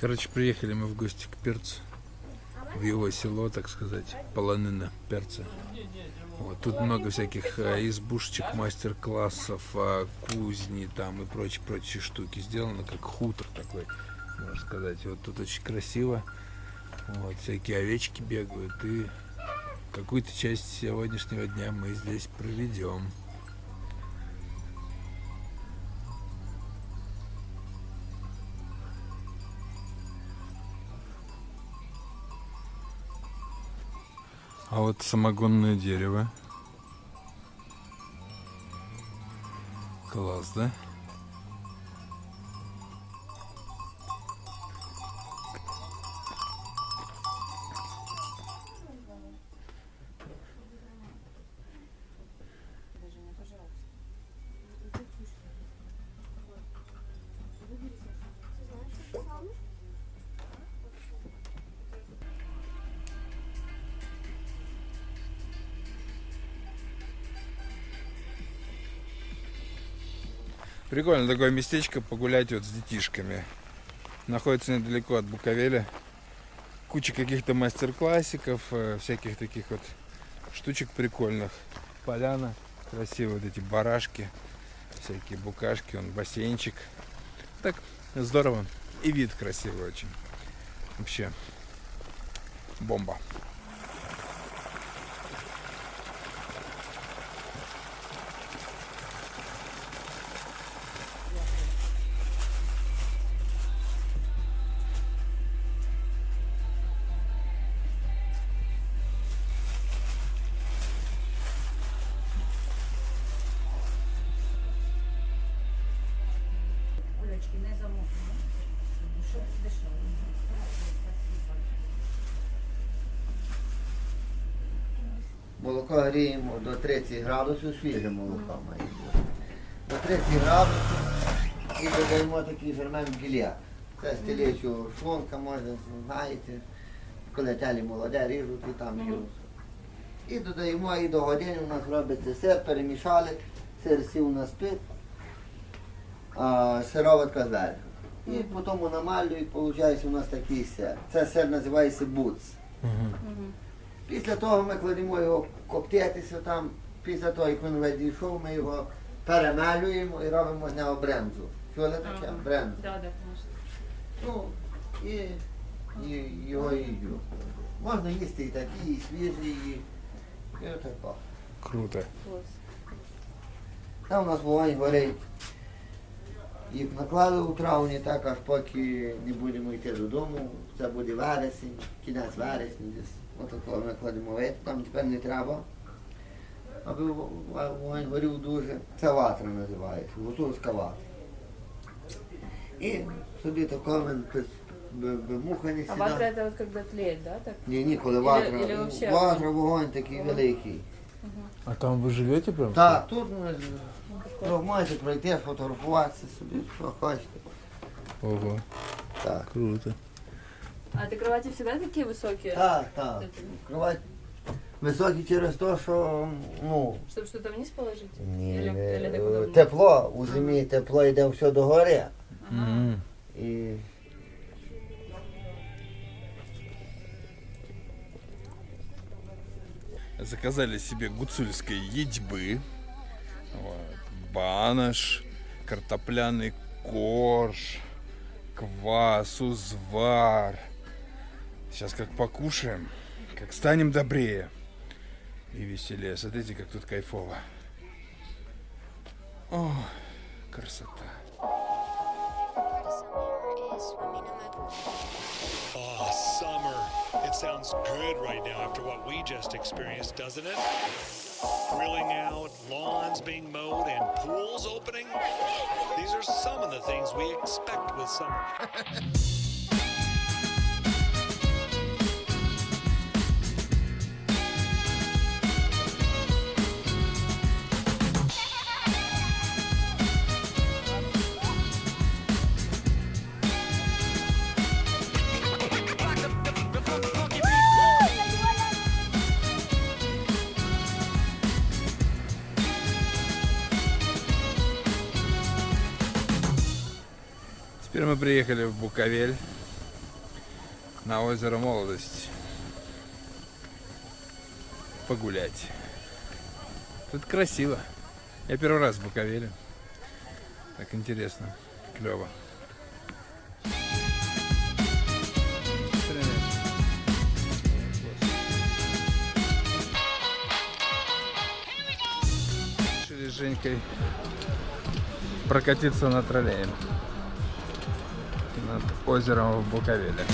Короче, приехали мы в гости к перцу. В его село, так сказать, полонина перца. Вот, тут много всяких а, избушечек, мастер-классов, а, кузни там и прочие-прочие штуки. Сделано как хутор такой, можно сказать. Вот тут очень красиво. Вот, всякие овечки бегают. И какую-то часть сегодняшнего дня мы здесь проведем. А вот самогонное дерево. Класс, да? Прикольно такое местечко погулять вот с детишками. Находится недалеко от Буковеля. Куча каких-то мастер-классиков, э, всяких таких вот штучек прикольных. Поляна, красивые вот эти барашки, всякие букашки, он бассейнчик. Так, здорово. И вид красивый очень. Вообще, бомба. Молоко гріємо до 30 градусів, свіже молоко має бути. До 30 градусів і додаємо такий фермент гілля. Це стелечу шлунка, можна, знаєте, коли телі молоде ріжуть і там їдуть. І додаємо і до години у нас робиться сир, перемішали, сир сів на спит, а сироватка зверху. І потім намалюють, виходить у нас такий сир. Це сир називається буц. Після того ми кладемо його коптитися там, після того, як він весь дійшов, ми його перемелюємо і робимо з нього брензу. Чули таке? Ага. Брензу. Да, да, конечно. Ну, і, і його їдю. Можна їсти і такі, і свіжі, і, і отако. Круто. Класс. Там у нас вогонь горить. Їх наклали у травні, так аж поки не будемо йти додому. Це буде вересень, кінець вересня десь. Отако ми кладемо вид, там тепер не треба. Аби в- в- вогонь горів дуже. Це ватра називається, гуцульська ватра. І собі тако ми без, без, без муха не А сідає. ватра это вот когда тлеет, да, так? Ні, ні, коли Или- ватра. или вообще ватра, вогонь такий Ага. великий. А там вы живете прям? Так, тут ми Ну, такой. ну, можете пройти, фотографуватися собі, що хочете. Ого, Так. круто. А ты кровати всегда такие высокие? Так, так. Это- Кровать високі через те, що ну, Чтобы что-то вниз положить? ні, Или- не, или так е, удобно? тепло, у зимі тепло йде все до гори. Ага. М. І Заказали себе гуцульской едьбы. Вот. Банаш, картопляный корж, квас, узвар. Сейчас как покушаем, как станем добрее и веселее. Смотрите, как тут кайфово. О, красота. Oh, summer. It sounds good right now after what we just experienced, doesn't it? Grilling out, lawns being mowed, and pools opening. These are some of the things we expect with summer. Мы приехали в Буковель на озеро Молодость погулять. Тут красиво. Я первый раз в Буковеле. Так интересно, клево. Решили Женькой прокатиться на троллее над озером в Буковеле.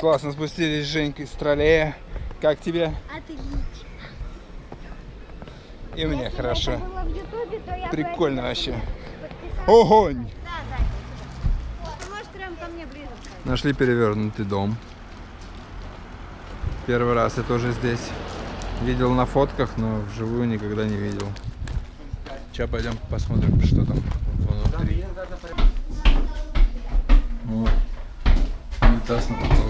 Классно спустились с Женькой с троллея. Как тебе? Отлично. И мне Если хорошо. это было в Ютубе, то я бы Прикольно вообще. Огонь! Да, Зайка. Ты можешь прям ко мне ближе встать? Нашли перевернутый дом. Первый раз я тоже здесь. Видел на фотках, но вживую никогда не видел. Сейчас пойдем посмотрим, что там внутри. Вот. Унитаз на потолке.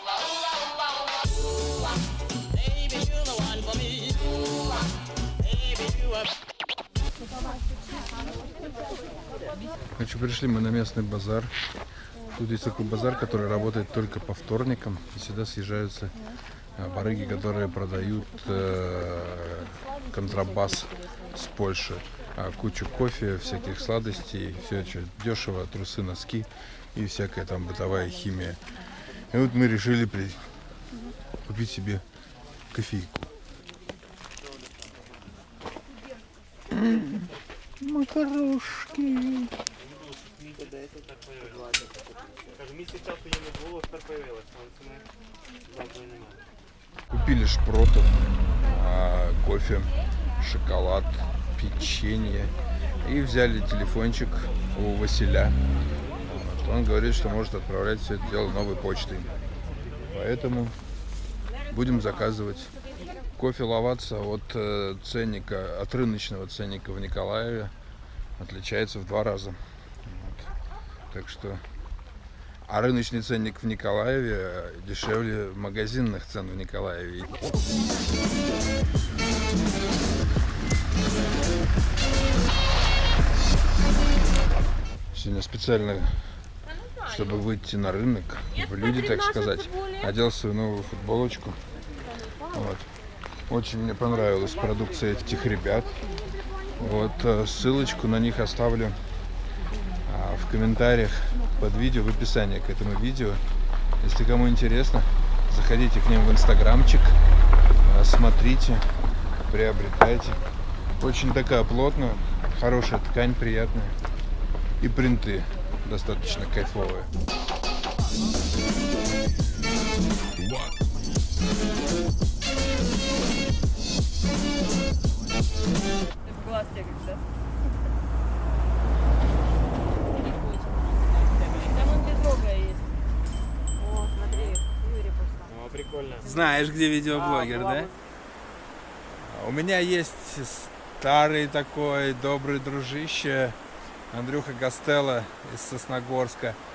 Короче, пришли мы на местный базар. Тут есть такой базар, который работает только по вторникам. И сюда съезжаются а, барыги, которые продают э, контрабас с Польши. А, кучу кофе, всяких сладостей, все это дешево, трусы, носки и всякая там бытовая химия. И вот мы решили при- купить себе кофейку Макарошки. Кажу, місяць часу її не було, тепер появилась, але це ми завтра немає. Купили шпротов, а, кофе, шоколад, печенье. И взяли телефончик у Василя. Вот. Он говорит, что может отправлять все это дело новой почтой. Поэтому будем заказывать. Кофе ловаться от э, ценника, от рыночного ценника в Николаеве отличается в два раза. Вот. Так что а рыночный ценник в Николаеве э, дешевле магазинных цен в Николаеве. Сегодня специально, чтобы выйти на рынок, в люди, так сказать, одел свою новую футболочку. Вот. Очень мне понравилась продукция этих ребят. Вот э, ссылочку на них оставлю а, в комментариях под видео, в описании к этому видео. Если кому интересно, заходите к ним в инстаграмчик, а, смотрите, приобретайте. Очень такая плотная, хорошая ткань, приятная. И принты достаточно кайфовые. В глаз тебе как Там он безрогая есть. О, смотри, Юрий пошла. Ну, прикольно. Знаешь, где видеоблогер, да? У меня есть старый такой добрый дружище Андрюха Гастелло из Сосногорска, а,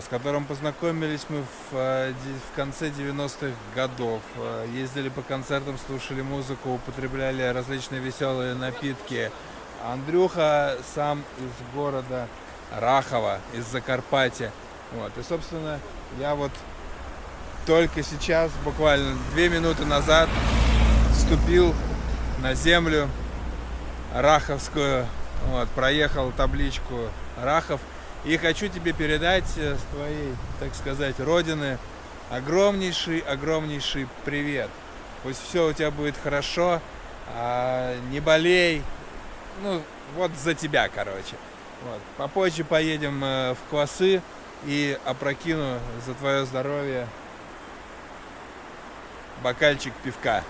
с которым познакомились мы в, э, в конце 90-х годов. Э, Ездили по концертам, слушали музыку, употребляли различные веселые напитки. Андрюха сам из города Рахова из Закарпатья. Вот. И, собственно, я вот только сейчас, буквально две минуты назад, ступил на землю Раховскую, вот, проехал табличку Рахов. И хочу тебе передать э, с твоей, так сказать, родины огромнейший, огромнейший привет. Пусть все у тебя будет хорошо, а, не болей. Ну, вот за тебя, короче. Вот. Попозже поедем э, в Квасы и опрокину за твое здоровье бокальчик пивка.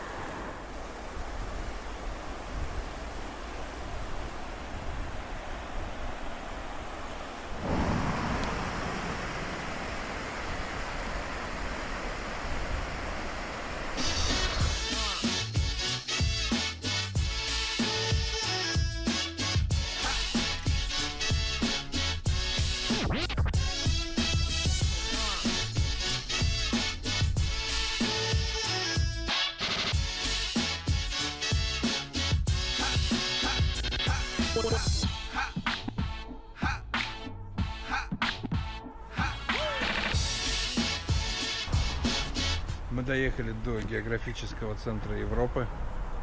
Доехали до географического центра Европы,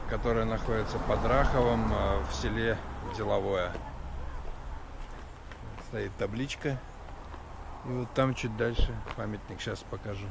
который находится под Раховом э, в селе Деловое. Стоит табличка. И вот там чуть дальше памятник сейчас покажу.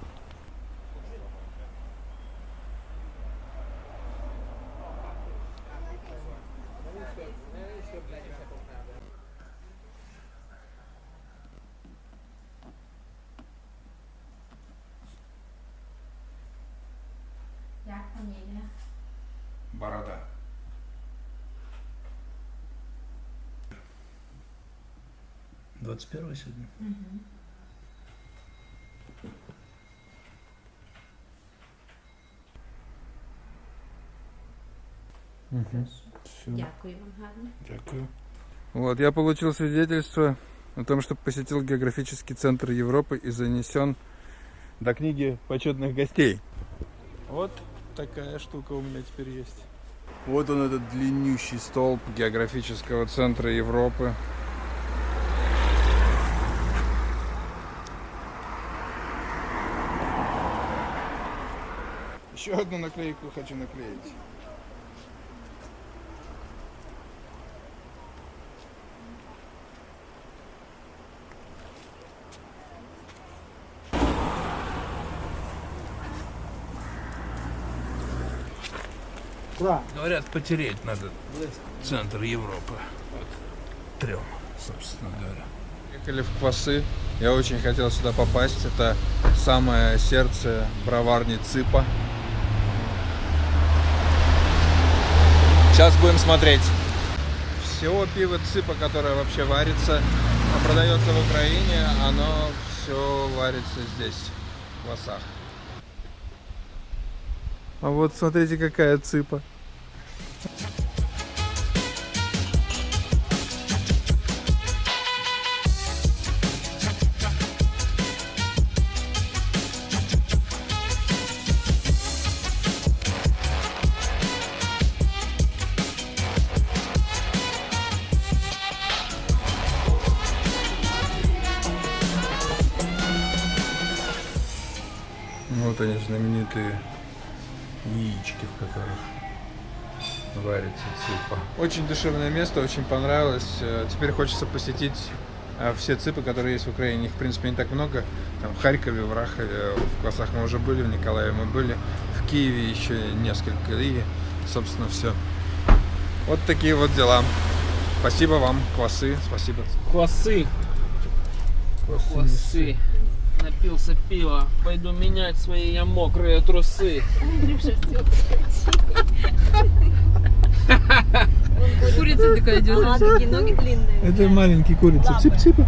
Двадцать первое сегодня. Все. Дякую вам гарно. Дякую. Вот, я получил свидетельство о том, что посетил географический центр Европы и занесен до книги почетных гостей. Вот такая штука у меня теперь есть. Вот он, этот длиннющий столб географического центра Европы. Еще одну наклейку хочу наклеить. Говорят, потереть надо центр Европы. Вот. Трем, собственно говоря. Ехали в Квасы. Я очень хотел сюда попасть. Это самое сердце броварни ЦИПа. Сейчас будем смотреть. Всего пиво ЦИПа, которое вообще варится, а продается в Украине, оно все варится здесь, в Квасах. А вот смотрите, какая цыпа. Знаменитые яички, в которых варится цыпа. Очень душевное место, очень понравилось. Э, Теперь хочется посетить э, все цыпы, которые есть в Украине. Их, в принципе, не так много. Там в Харькове, в Рахове, в Квасах мы уже были, в Николаеве мы были, в Киеве еще несколько. И, собственно, все. Вот такие вот дела. Спасибо вам, Квасы. Спасибо. Квасы, квасы. Напился пива. Пойду менять свои я мокрые трусы. Курица такая идет. Ага, такие ноги длинные. Это маленький курица. Цып-цыпа.